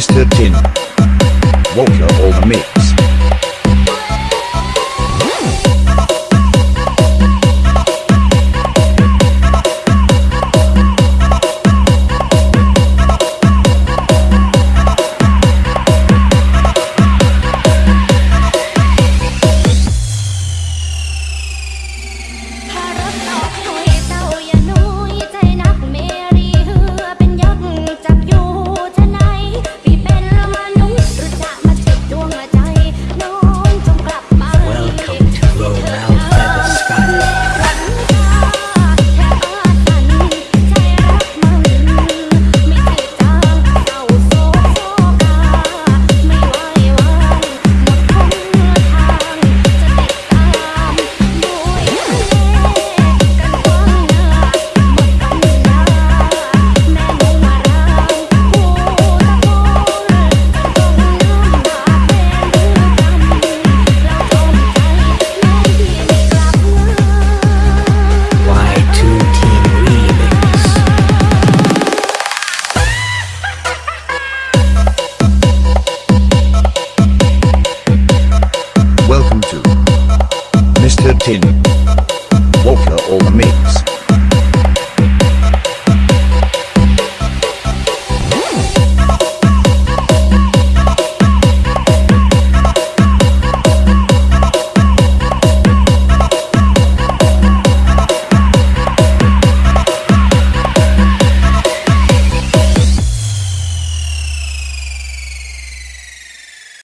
Mr. Tin. Walker over me. Editing.